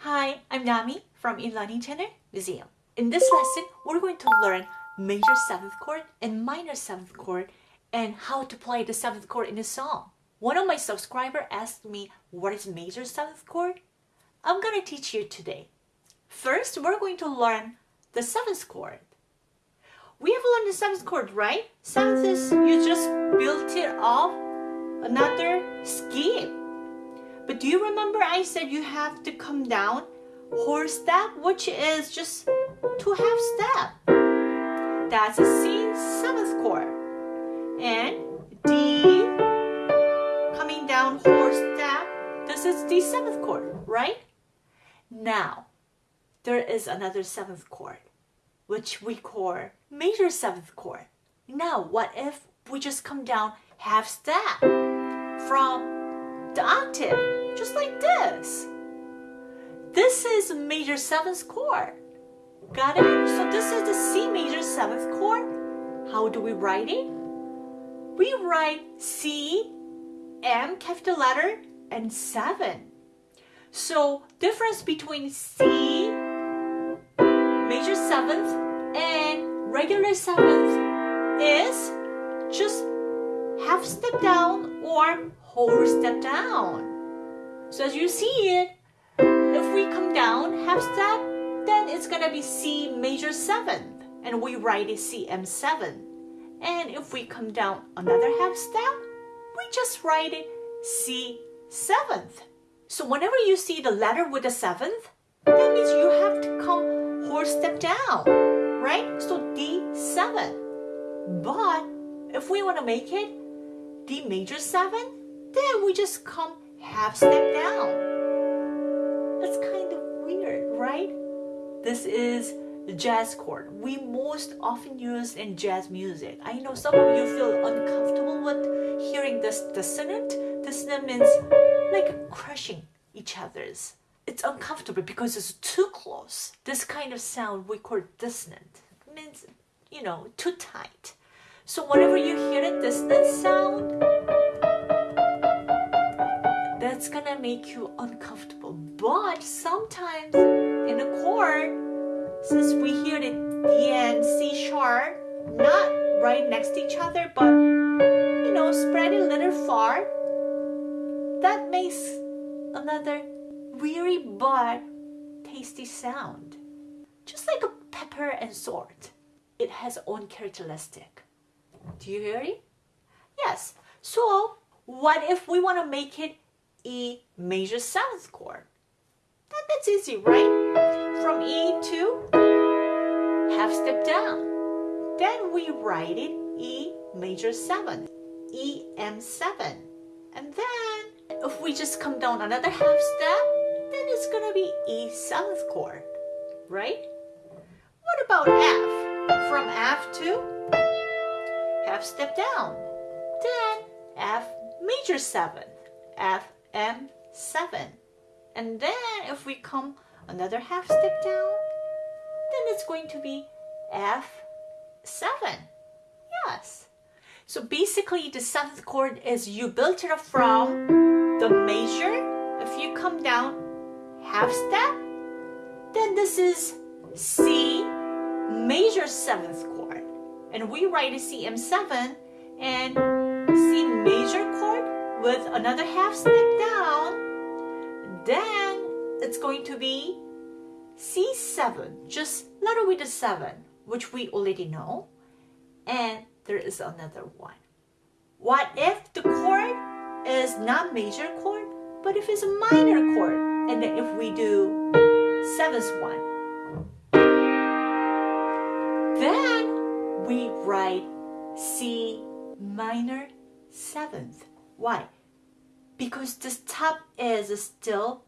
Hi, I'm Nami from Ilani Channel Museum. In this lesson, we're going to learn major 7th chord and minor 7th chord and how to play the 7th chord in a song. One of my subscribers asked me what is major 7th chord? I'm to teach you today. First, we're going to learn the 7th chord. We have learned the 7th chord, right? 7th is you just built it off another skip. But do you remember I said you have to come down whole step, which is just two half step. That's a C seventh chord. And D coming down whole step. This is the seventh chord, right? Now, there is another seventh chord, which we call major seventh chord. Now, what if we just come down half step from octave, just like this. This is major 7th chord. Got it? So this is the C major 7th chord. How do we write it? We write C, M capital letter, and 7. So difference between C major 7th and regular 7th is just half step down or whole step down. So as you see it, if we come down half step, then it's gonna be C major 7th, and we write it CM7. And if we come down another half step, we just write it C7th. So whenever you see the letter with the 7th, that means you have to come whole step down, right? So D7. But if we want to make it D major 7, then we just come half step down. That's kind of weird, right? This is the jazz chord we most often use in jazz music. I know some of you feel uncomfortable with hearing this dissonant. Dissonant means like crushing each other's. It's uncomfortable because it's too close. This kind of sound we call dissonant. It means, you know, too tight. So whenever you hear a dissonant sound, that's gonna make you uncomfortable. But sometimes in a chord, since we hear the D and C sharp, not right next to each other, but you know, spread a little far, that makes another weary but tasty sound. Just like a pepper and salt, it has own characteristic. Do you hear it? Yes. So what if we want to make it E major seventh chord. That, that's easy, right? From E to half step down. Then we write it E major seventh, E M7. And then if we just come down another half step, then it's gonna be E seventh chord, right? What about F? From F to half step down. Then F major seventh, F M7. And then if we come another half step down, then it's going to be F7. Yes. So basically the seventh chord is you built it up from the major. If you come down half step, then this is C major seventh chord. And we write a CM7 and C major with another half step down, then it's going to be C7, just letter with the 7, which we already know. And there is another one. What if the chord is not major chord, but if it's a minor chord? And then if we do 7th one, then we write C minor 7th. Why? Because this top is still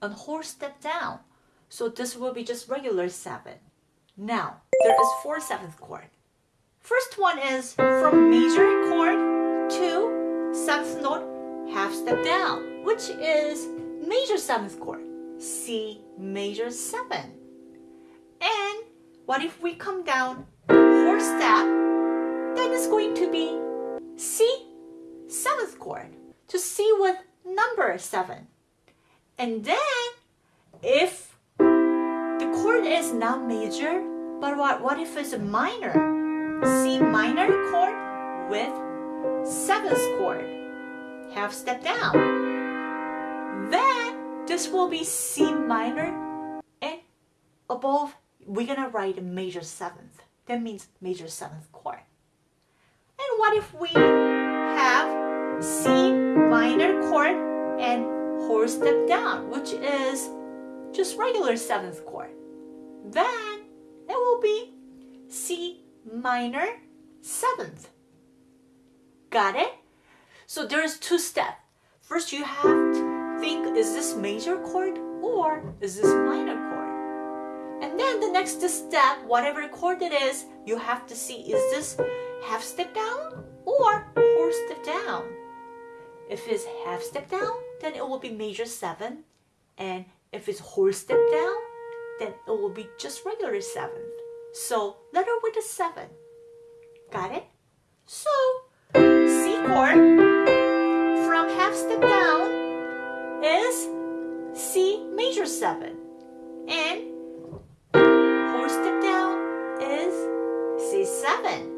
a whole step down. So this will be just regular 7. Now, there is four seventh chord. First one is from major chord to seventh note, half step down, which is major seventh chord, C major 7. And what if we come down four step, then it's going to be C seventh chord to C with number 7. And then, if the chord is not major, but what, what if it's a minor? C minor chord with seventh chord. Half step down. Then this will be C minor and above we're gonna write a major seventh. That means major seventh chord. And what if we have C minor chord and whole step down, which is just regular seventh chord? Then it will be C minor seventh. Got it? So there's two steps. First you have to think, is this major chord or is this minor chord? And then the next step, whatever chord it is, you have to see, is this half step down or whole step down? If it's half step down, then it will be major 7. And if it's whole step down, then it will be just regular 7. So letter with a 7. Got it? So C chord from half step down is C major 7. And whole step down is C7.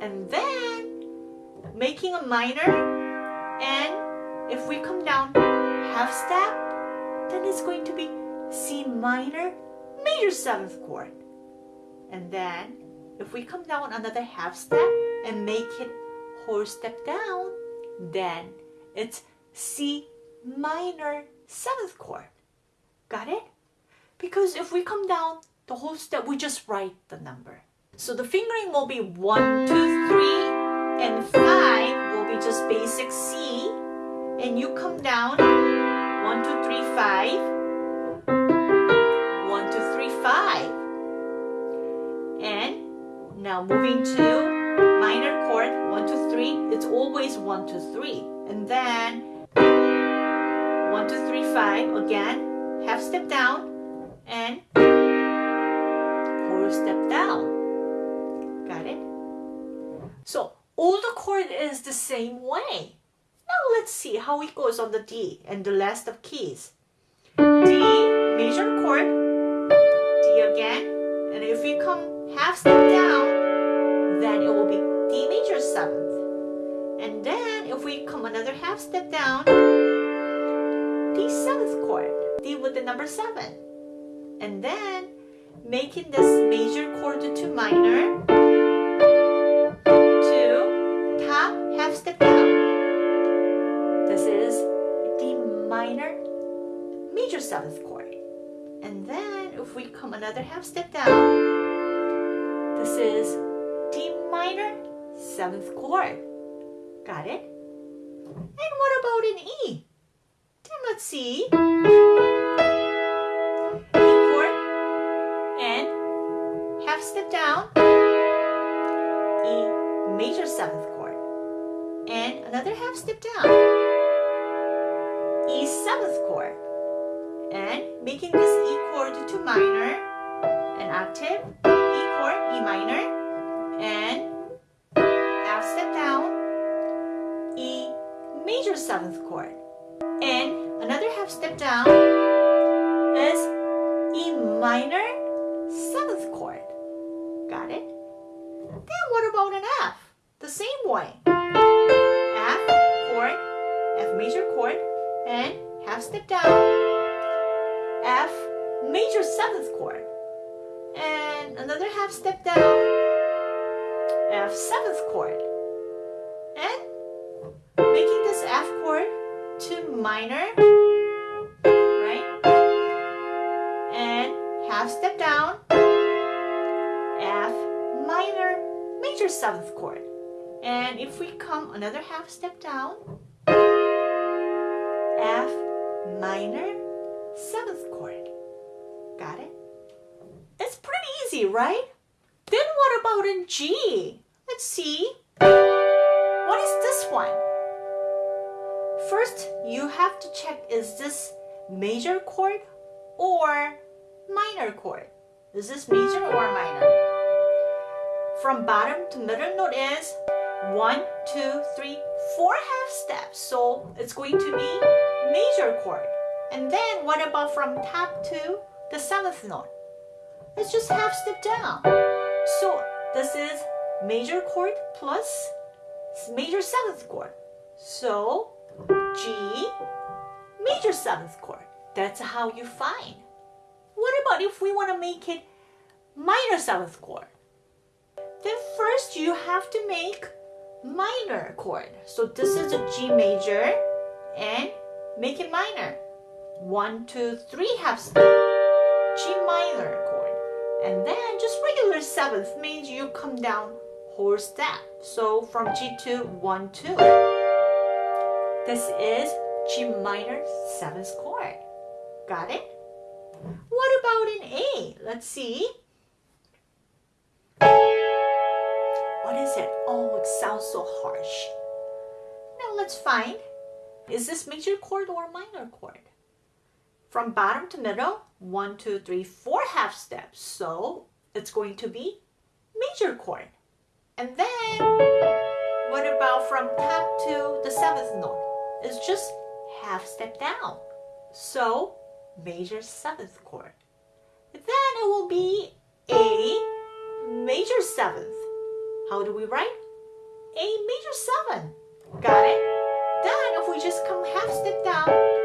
And then making a minor and if we come down half step, then it's going to be C minor major 7th chord. And then if we come down another half step and make it whole step down, then it's C minor 7th chord. Got it? Because if we come down the whole step, we just write the number. So the fingering will be one, two, three, and 5 be just basic C. And you come down 1, 2, 3, 5. 1, 2, 3, 5. And now moving to minor chord, 1, 2, 3. It's always 1, 2, 3. And then 1, 2, 3, 5 again. Half step down and whole step down. Got it? So all the chord is the same way. Now let's see how it goes on the D and the last of keys. D, major chord, D again, and if we come half step down, then it will be D major 7th. And then if we come another half step down, D 7th chord, D with the number 7. And then making this major chord to minor, come another half step down, this is D minor 7th chord. Got it? And what about an E? Then let's see. E chord and half step down, E major 7th chord. And another half step down, E 7th chord. And making this E chord to minor, an octave, E chord, E minor, and half step down, E major 7th chord. And another half step down is E minor 7th chord. Got it? Then what about an F? The same way. F chord, F major chord, and half step down, major 7th chord. And another half step down, F 7th chord. And making this F chord to minor, right? And half step down, F minor, major 7th chord. And if we come another half step down, F minor, 7th chord. Easy, right? Then what about in G? Let's see. What is this one? First, you have to check is this major chord or minor chord? Is this major or minor? From bottom to middle note is one, two, three, four half steps. So it's going to be major chord. And then what about from top to the seventh note? Let's just half step down. So this is major chord plus major seventh chord. So G, major seventh chord. That's how you find. What about if we want to make it minor seventh chord? Then first you have to make minor chord. So this is a G major and make it minor. One, two, three half step. G minor chord. And then just regular seventh means you come down whole step. So from G to 1, 2. This is G minor seventh chord. Got it? What about in A? Let's see. What is it? Oh, it sounds so harsh. Now let's find, is this major chord or minor chord? From bottom to middle, one, two, three, four half steps. So it's going to be major chord. And then, what about from top to the seventh note? It's just half step down. So, major seventh chord. Then it will be A major seventh. How do we write? A major seven. Got it? Then if we just come half step down,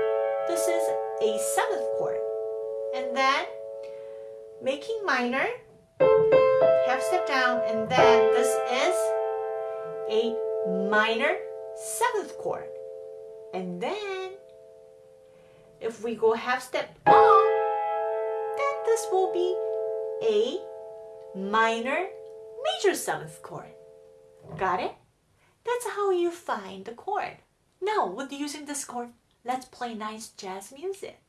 this is a seventh chord. And then making minor, half step down, and then this is a minor seventh chord. And then if we go half step up, then this will be a minor major seventh chord. Got it? That's how you find the chord. Now, with using this chord, let's play nice jazz music.